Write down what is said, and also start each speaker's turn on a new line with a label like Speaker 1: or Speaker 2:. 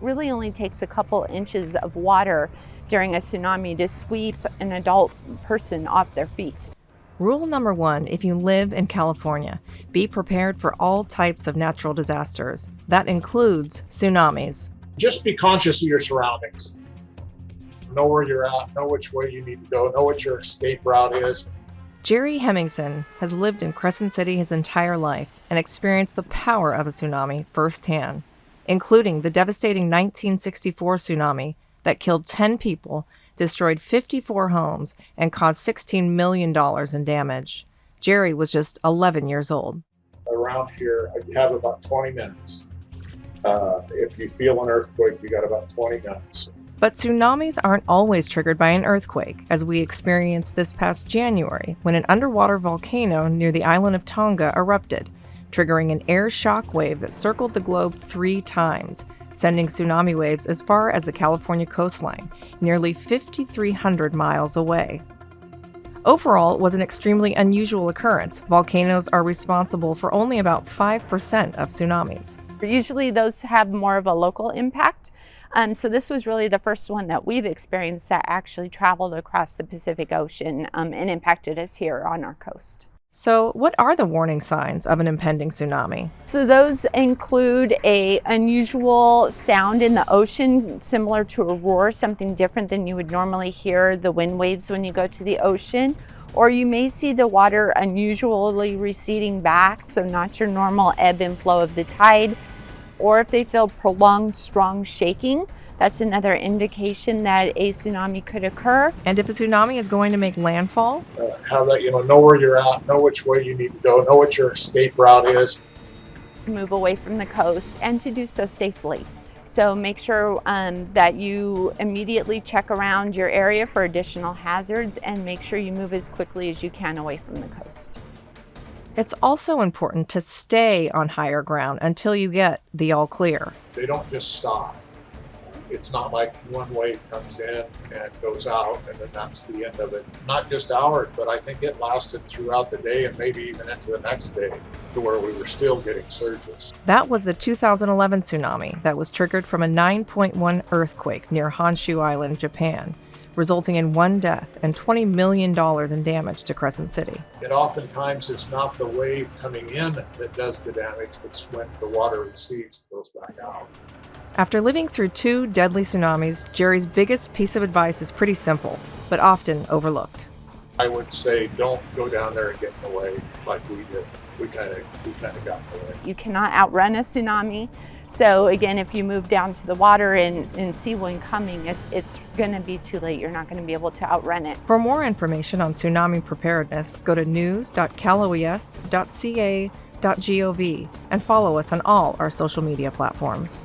Speaker 1: really only takes a couple inches of water during a tsunami to sweep an adult person off their feet.
Speaker 2: Rule number one if you live in California, be prepared for all types of natural disasters. That includes tsunamis.
Speaker 3: Just be conscious of your surroundings. Know where you're at, know which way you need to go, know what your escape route is.
Speaker 2: Jerry Hemmingson has lived in Crescent City his entire life and experienced the power of a tsunami firsthand, including the devastating 1964 tsunami that killed 10 people, destroyed 54 homes, and caused $16 million in damage. Jerry was just 11 years old.
Speaker 3: Around here, you have about 20 minutes. Uh, if you feel an earthquake, you got about 20 minutes.
Speaker 2: But tsunamis aren't always triggered by an earthquake, as we experienced this past January when an underwater volcano near the island of Tonga erupted, triggering an air shock wave that circled the globe three times, sending tsunami waves as far as the California coastline, nearly 5,300 miles away. Overall, it was an extremely unusual occurrence. Volcanoes are responsible for only about 5% of tsunamis.
Speaker 1: Usually those have more of a local impact. Um, so this was really the first one that we've experienced that actually traveled across the Pacific Ocean um, and impacted us here on our coast.
Speaker 2: So what are the warning signs of an impending tsunami?
Speaker 1: So those include a unusual sound in the ocean, similar to a roar, something different than you would normally hear the wind waves when you go to the ocean. Or you may see the water unusually receding back, so not your normal ebb and flow of the tide or if they feel prolonged strong shaking, that's another indication that a tsunami could occur.
Speaker 2: And if a tsunami is going to make landfall?
Speaker 3: Uh, how that, you know, know where you're at, know which way you need to go, know what your escape route is.
Speaker 1: Move away from the coast and to do so safely. So make sure um, that you immediately check around your area for additional hazards and make sure you move as quickly as you can away from the coast.
Speaker 2: It's also important to stay on higher ground until you get the all clear.
Speaker 3: They don't just stop. It's not like one wave comes in and goes out and then that's the end of it. Not just hours, but I think it lasted throughout the day and maybe even into the next day to where we were still getting surges.
Speaker 2: That was the 2011 tsunami that was triggered from a 9.1 earthquake near Honshu Island, Japan resulting in one death and $20 million in damage to Crescent City.
Speaker 3: And oftentimes it's not the wave coming in that does the damage, it's when the water recedes and goes back out.
Speaker 2: After living through two deadly tsunamis, Jerry's biggest piece of advice is pretty simple, but often overlooked.
Speaker 3: I would say don't go down there and get in the way like we did. We kind of we kind of got in the way.
Speaker 1: You cannot outrun a tsunami. So again, if you move down to the water and, and see one coming, it, it's going to be too late. You're not going to be able to outrun it.
Speaker 2: For more information on tsunami preparedness, go to news.caloes.ca.gov and follow us on all our social media platforms.